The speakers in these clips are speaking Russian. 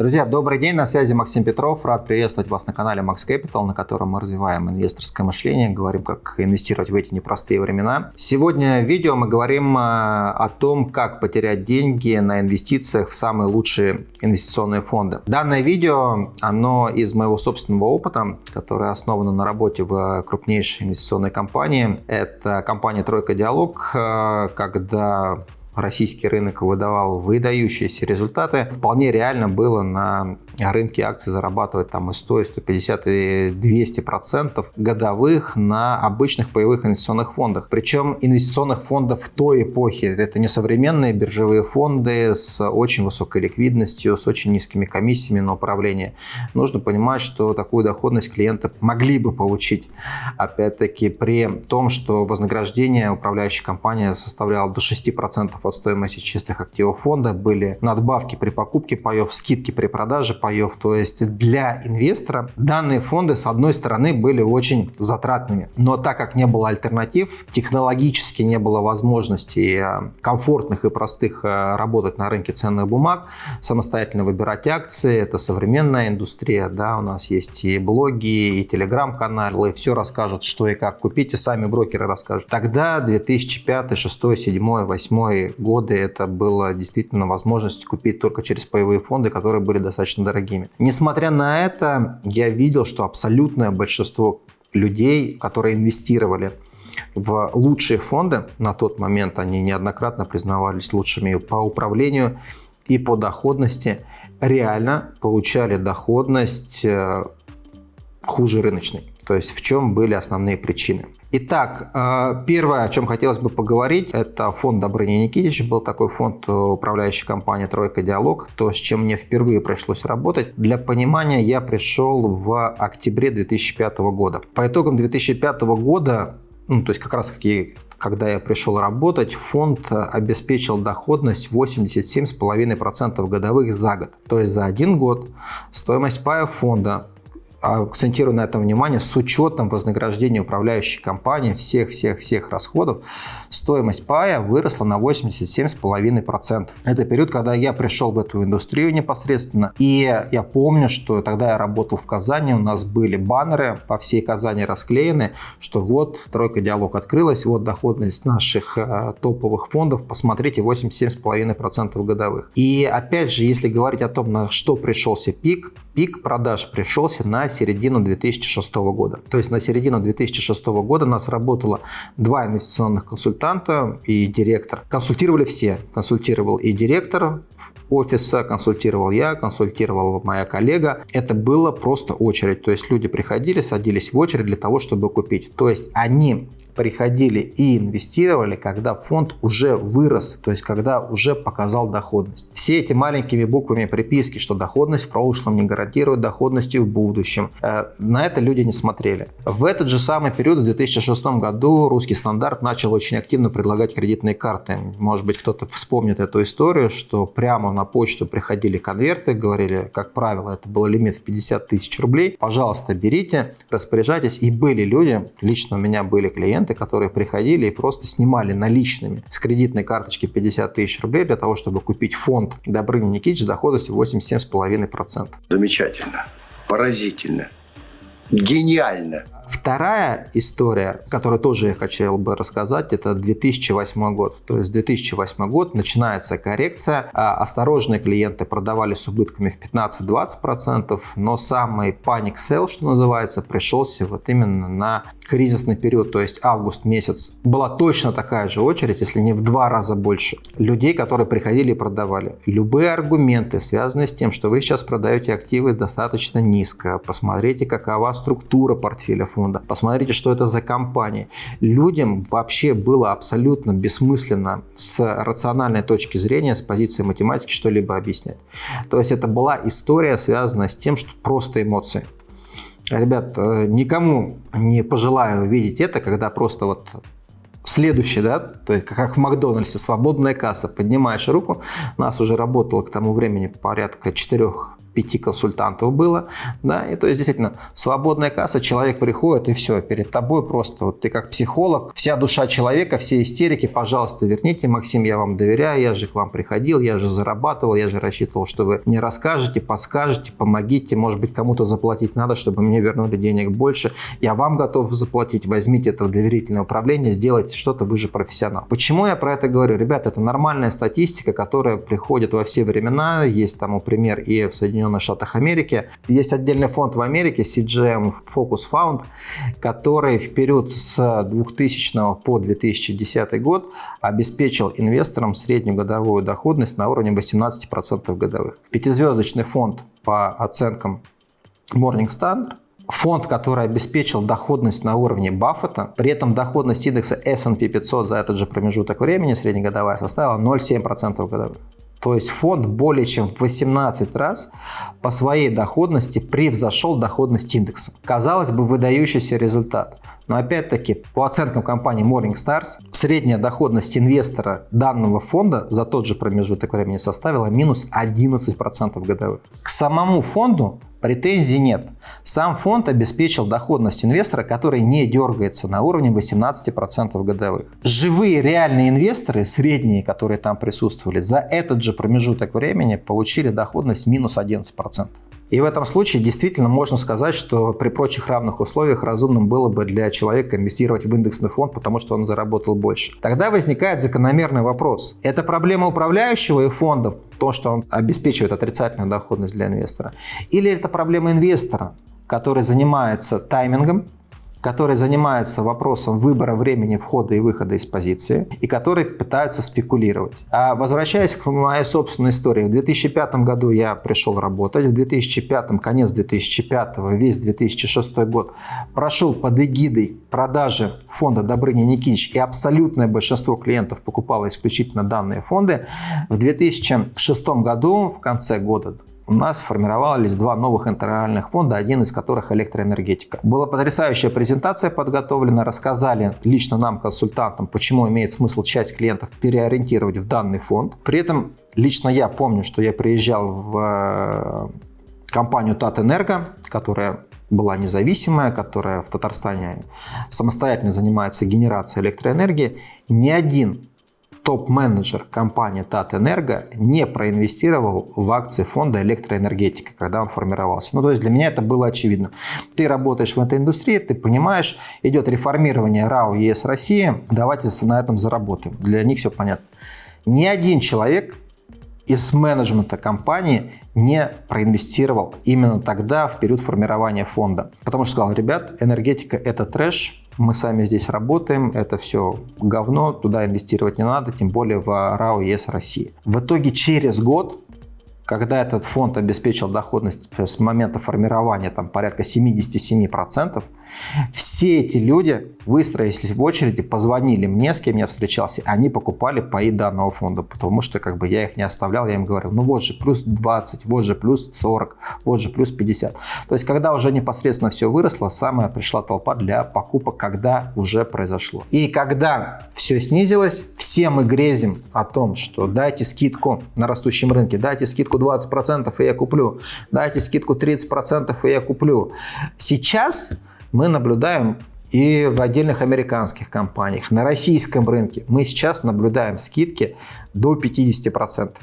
Друзья, добрый день, на связи Максим Петров. Рад приветствовать вас на канале Max Capital, на котором мы развиваем инвесторское мышление, говорим, как инвестировать в эти непростые времена. Сегодня в видео мы говорим э, о том, как потерять деньги на инвестициях в самые лучшие инвестиционные фонды. Данное видео, оно из моего собственного опыта, которое основано на работе в крупнейшей инвестиционной компании. Это компания «Тройка Диалог», э, когда российский рынок выдавал выдающиеся результаты. Вполне реально было на рынке акций зарабатывать там и 100, и 150, и 200 процентов годовых на обычных паевых инвестиционных фондах. Причем инвестиционных фондов в той эпохе. Это не современные биржевые фонды с очень высокой ликвидностью, с очень низкими комиссиями на управление. Нужно понимать, что такую доходность клиенты могли бы получить. Опять-таки при том, что вознаграждение управляющей компании составляло до 6% от стоимости чистых активов фонда, были надбавки при покупке паев, скидки при продаже паев. То есть для инвестора данные фонды, с одной стороны, были очень затратными. Но так как не было альтернатив, технологически не было возможности э, комфортных и простых э, работать на рынке ценных бумаг, самостоятельно выбирать акции, это современная индустрия, да, у нас есть и блоги, и телеграм-каналы, все расскажут, что и как купить, и сами брокеры расскажут. Тогда 2005, 2006, 2007, 2008 годы это было действительно возможность купить только через паевые фонды, которые были достаточно дорогими. Несмотря на это, я видел, что абсолютное большинство людей, которые инвестировали в лучшие фонды, на тот момент они неоднократно признавались лучшими по управлению и по доходности, реально получали доходность э, хуже рыночной. То есть в чем были основные причины. Итак, э, первое, о чем хотелось бы поговорить, это фонд Добрыни Никитич. Был такой фонд управляющей компании «Тройка Диалог», то, с чем мне впервые пришлось работать. Для понимания, я пришел в октябре 2005 года. По итогам 2005 года, ну, то есть как раз таки когда я пришел работать, фонд обеспечил доходность 87,5% годовых за год. То есть за один год стоимость пая фонда акцентирую на этом внимание, с учетом вознаграждения управляющей компании всех-всех-всех расходов, стоимость пая выросла на 87,5%. Это период, когда я пришел в эту индустрию непосредственно, и я помню, что тогда я работал в Казани, у нас были баннеры по всей Казани расклеены, что вот тройка диалог открылась, вот доходность наших э, топовых фондов, посмотрите, 87,5% годовых. И опять же, если говорить о том, на что пришелся пик, пик продаж пришелся на середину 2006 года. То есть на середину 2006 года нас работало два инвестиционных консультанта и директор. Консультировали все. Консультировал и директор офиса, консультировал я, консультировала моя коллега. Это было просто очередь. То есть люди приходили, садились в очередь для того, чтобы купить. То есть они приходили и инвестировали, когда фонд уже вырос, то есть когда уже показал доходность. Все эти маленькими буквами приписки, что доходность в прошлом не гарантирует доходности в будущем, э, на это люди не смотрели. В этот же самый период, в 2006 году, русский стандарт начал очень активно предлагать кредитные карты. Может быть, кто-то вспомнит эту историю, что прямо на почту приходили конверты, говорили, как правило, это был лимит в 50 тысяч рублей, пожалуйста, берите, распоряжайтесь. И были люди, лично у меня были клиенты, клиенты, которые приходили и просто снимали наличными с кредитной карточки 50 тысяч рублей для того, чтобы купить фонд Добрыни Никитич с доходностью 87,5%. Замечательно, поразительно, гениально. Вторая история, которую тоже я хотел бы рассказать, это 2008 год. То есть 2008 год начинается коррекция. А осторожные клиенты продавали с убытками в 15-20%, но самый паник sell, что называется, пришелся вот именно на кризисный период, то есть август месяц. Была точно такая же очередь, если не в два раза больше, людей, которые приходили и продавали. Любые аргументы, связанные с тем, что вы сейчас продаете активы достаточно низко, посмотрите, какова структура портфеля фонда. Посмотрите, что это за компания. Людям вообще было абсолютно бессмысленно с рациональной точки зрения, с позиции математики что-либо объяснять. То есть это была история, связанная с тем, что просто эмоции. Ребят, э, никому не пожелаю видеть это, когда просто вот следующий, да, то есть как в Макдональдсе, свободная касса, поднимаешь руку, у нас уже работало к тому времени порядка 4 пяти консультантов было, да, и то есть действительно свободная касса, человек приходит и все, перед тобой просто, вот ты как психолог, вся душа человека, все истерики, пожалуйста, верните, Максим, я вам доверяю, я же к вам приходил, я же зарабатывал, я же рассчитывал, что вы мне расскажете, подскажете, помогите, может быть, кому-то заплатить надо, чтобы мне вернули денег больше, я вам готов заплатить, возьмите это в доверительное управление, сделайте что-то, вы же профессионал. Почему я про это говорю? Ребята, это нормальная статистика, которая приходит во все времена, есть тому пример и в Соединенных Штатах Америки. Есть отдельный фонд в Америке, CGM Focus Fund, который в период с 2000 по 2010 год обеспечил инвесторам среднюю годовую доходность на уровне 18% годовых. Пятизвездочный фонд по оценкам Morningstar фонд, который обеспечил доходность на уровне Баффета, при этом доходность индекса S&P 500 за этот же промежуток времени среднегодовая составила 0,7% годовых. То есть фонд более чем в 18 раз по своей доходности превзошел доходность индекса. Казалось бы, выдающийся результат. Но опять-таки, по оценкам компании Morningstars, средняя доходность инвестора данного фонда за тот же промежуток времени составила минус 11% годовых. К самому фонду Претензий нет. Сам фонд обеспечил доходность инвестора, который не дергается на уровне 18% годовых. Живые реальные инвесторы, средние, которые там присутствовали, за этот же промежуток времени получили доходность минус 11%. И в этом случае действительно можно сказать, что при прочих равных условиях разумным было бы для человека инвестировать в индексный фонд, потому что он заработал больше. Тогда возникает закономерный вопрос. Это проблема управляющего и фондов, то, что он обеспечивает отрицательную доходность для инвестора? Или это проблема инвестора, который занимается таймингом, который занимается вопросом выбора времени входа и выхода из позиции и который пытается спекулировать. А возвращаясь к моей собственной истории, в 2005 году я пришел работать, в 2005, конец 2005, весь 2006 год прошел под эгидой продажи фонда Добрыни Никитич и абсолютное большинство клиентов покупало исключительно данные фонды. В 2006 году, в конце года, у нас сформировались два новых интервальных фонда, один из которых электроэнергетика. Была потрясающая презентация подготовлена, рассказали лично нам, консультантам, почему имеет смысл часть клиентов переориентировать в данный фонд. При этом лично я помню, что я приезжал в э, компанию Татэнерго, которая была независимая, которая в Татарстане самостоятельно занимается генерацией электроэнергии. Ни один топ-менеджер компании Татэнерго не проинвестировал в акции фонда электроэнергетика, когда он формировался. Ну, то есть для меня это было очевидно. Ты работаешь в этой индустрии, ты понимаешь, идет реформирование РАО ЕС России, давайте на этом заработаем. Для них все понятно. Ни один человек из менеджмента компании не проинвестировал именно тогда, в период формирования фонда. Потому что сказал, ребят, энергетика это трэш, мы сами здесь работаем, это все говно, туда инвестировать не надо, тем более в РАО ЕС России. В итоге через год когда этот фонд обеспечил доходность с момента формирования там, порядка 77%, все эти люди выстроились в очереди, позвонили мне, с кем я встречался, они покупали паи данного фонда, потому что как бы я их не оставлял, я им говорил, ну вот же плюс 20, вот же плюс 40, вот же плюс 50. То есть, когда уже непосредственно все выросло, самая пришла толпа для покупок, когда уже произошло. И когда все снизилось, все мы грезим о том, что дайте скидку на растущем рынке, дайте скидку 20% и я куплю, дайте скидку 30% и я куплю. Сейчас мы наблюдаем и в отдельных американских компаниях, на российском рынке. Мы сейчас наблюдаем скидки до 50%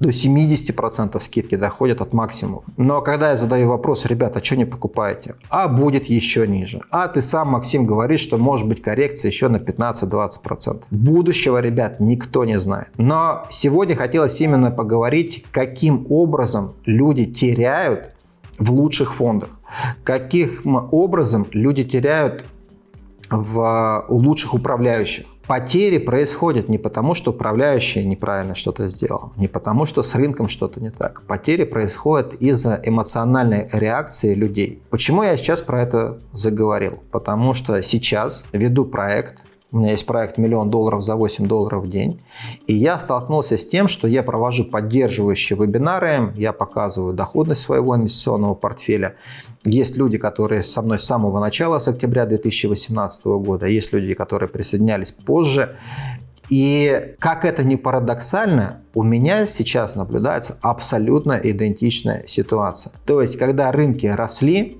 до 70% скидки доходят от максимумов. Но когда я задаю вопрос, ребята, а что не покупаете? А будет еще ниже. А ты сам, Максим, говоришь, что может быть коррекция еще на 15-20%. Будущего, ребят, никто не знает. Но сегодня хотелось именно поговорить, каким образом люди теряют в лучших фондах. Каким образом люди теряют в, лучших управляющих. Потери происходят не потому, что управляющий неправильно что-то сделал, не потому, что с рынком что-то не так. Потери происходят из-за эмоциональной реакции людей. Почему я сейчас про это заговорил? Потому что сейчас веду проект, у меня есть проект «Миллион долларов за 8 долларов в день». И я столкнулся с тем, что я провожу поддерживающие вебинары, я показываю доходность своего инвестиционного портфеля. Есть люди, которые со мной с самого начала, с октября 2018 года, есть люди, которые присоединялись позже. И как это ни парадоксально, у меня сейчас наблюдается абсолютно идентичная ситуация. То есть, когда рынки росли,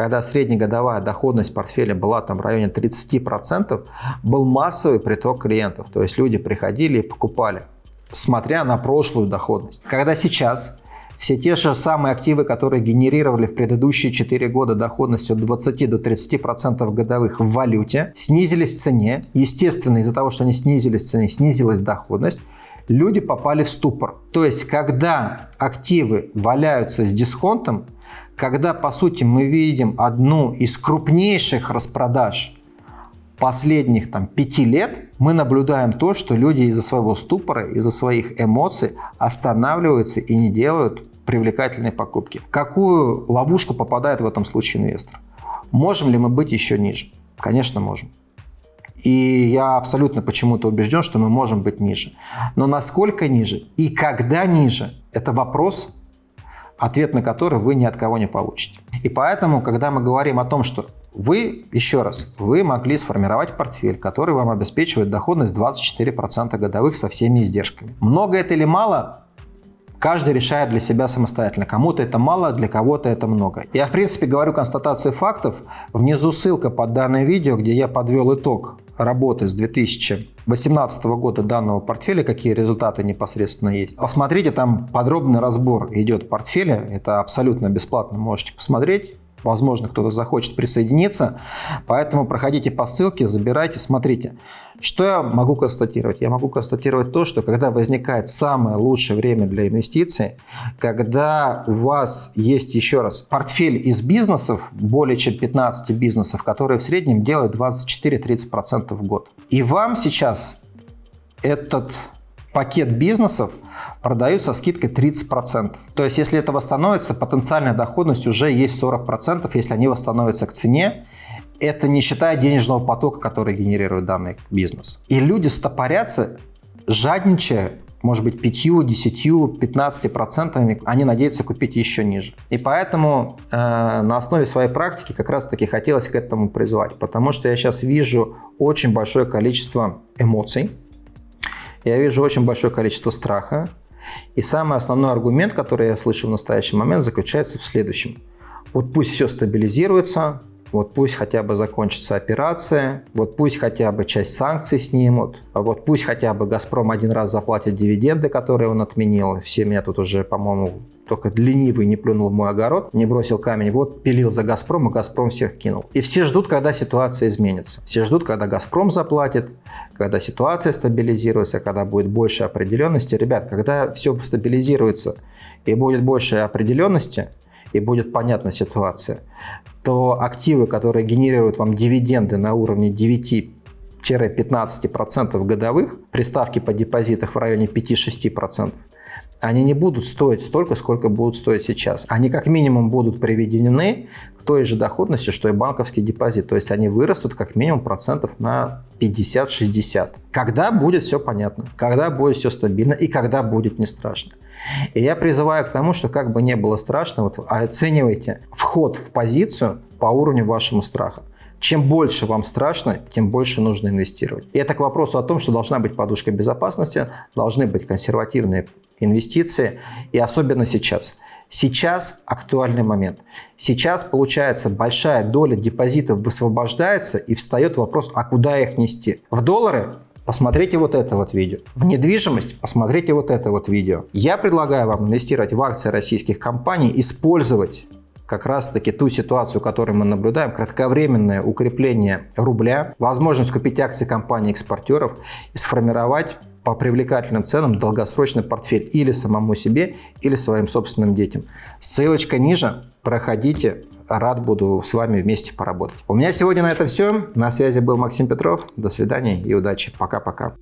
когда среднегодовая доходность портфеля была там в районе 30%, был массовый приток клиентов. То есть люди приходили и покупали, смотря на прошлую доходность. Когда сейчас все те же самые активы, которые генерировали в предыдущие 4 года доходность от 20 до 30% годовых в валюте, снизились в цене. Естественно, из-за того, что они снизились в цене, снизилась доходность. Люди попали в ступор. То есть, когда активы валяются с дисконтом, когда, по сути, мы видим одну из крупнейших распродаж последних там, пяти лет, мы наблюдаем то, что люди из-за своего ступора, из-за своих эмоций останавливаются и не делают привлекательной покупки. Какую ловушку попадает в этом случае инвестор? Можем ли мы быть еще ниже? Конечно, можем. И я абсолютно почему-то убежден, что мы можем быть ниже. Но насколько ниже и когда ниже, это вопрос, ответ на который вы ни от кого не получите. И поэтому, когда мы говорим о том, что вы, еще раз, вы могли сформировать портфель, который вам обеспечивает доходность 24% годовых со всеми издержками. Много это или мало? Каждый решает для себя самостоятельно. Кому-то это мало, для кого-то это много. Я, в принципе, говорю констатации фактов. Внизу ссылка под данное видео, где я подвел итог работы с 2018 года данного портфеля, какие результаты непосредственно есть. Посмотрите, там подробный разбор идет портфеля. Это абсолютно бесплатно, можете посмотреть. Возможно, кто-то захочет присоединиться. Поэтому проходите по ссылке, забирайте, смотрите. Что я могу констатировать? Я могу констатировать то, что когда возникает самое лучшее время для инвестиций, когда у вас есть, еще раз, портфель из бизнесов, более чем 15 бизнесов, которые в среднем делают 24-30% в год. И вам сейчас этот пакет бизнесов продают со скидкой 30%. То есть, если это восстановится, потенциальная доходность уже есть 40%, если они восстановятся к цене. Это не считая денежного потока, который генерирует данный бизнес. И люди стопорятся, жадничая, может быть, 5, 10, 15 процентами, они надеются купить еще ниже. И поэтому э, на основе своей практики как раз-таки хотелось к этому призвать, потому что я сейчас вижу очень большое количество эмоций, я вижу очень большое количество страха. И самый основной аргумент, который я слышу в настоящий момент, заключается в следующем. Вот пусть все стабилизируется, вот пусть хотя бы закончится операция, вот пусть хотя бы часть санкций снимут, а вот пусть хотя бы «Газпром» один раз заплатит дивиденды, которые он отменил. Все меня тут уже, по-моему, только ленивый не плюнул в мой огород, не бросил камень, вот пилил за «Газпром», и «Газпром» всех кинул. И все ждут, когда ситуация изменится. Все ждут, когда «Газпром» заплатит, когда ситуация стабилизируется, когда будет больше определенности. Ребят, когда все стабилизируется и будет больше определенности, и будет понятна ситуация, то активы, которые генерируют вам дивиденды на уровне 9-15% годовых, при ставке по депозитах в районе 5-6%, они не будут стоить столько, сколько будут стоить сейчас. Они как минимум будут приведены к той же доходности, что и банковский депозит. То есть они вырастут как минимум процентов на 50-60. Когда будет все понятно, когда будет все стабильно и когда будет не страшно. И я призываю к тому, что как бы не было страшно, вот оценивайте вход в позицию по уровню вашему страха. Чем больше вам страшно, тем больше нужно инвестировать. И это к вопросу о том, что должна быть подушка безопасности, должны быть консервативные инвестиции, и особенно сейчас. Сейчас актуальный момент. Сейчас, получается, большая доля депозитов высвобождается и встает вопрос, а куда их нести? В доллары посмотрите вот это вот видео. В недвижимость посмотрите вот это вот видео. Я предлагаю вам инвестировать в акции российских компаний, использовать как раз-таки ту ситуацию, которую мы наблюдаем, кратковременное укрепление рубля, возможность купить акции компаний-экспортеров и сформировать по привлекательным ценам долгосрочный портфель или самому себе, или своим собственным детям. Ссылочка ниже, проходите, рад буду с вами вместе поработать. У меня сегодня на это все. На связи был Максим Петров. До свидания и удачи. Пока-пока.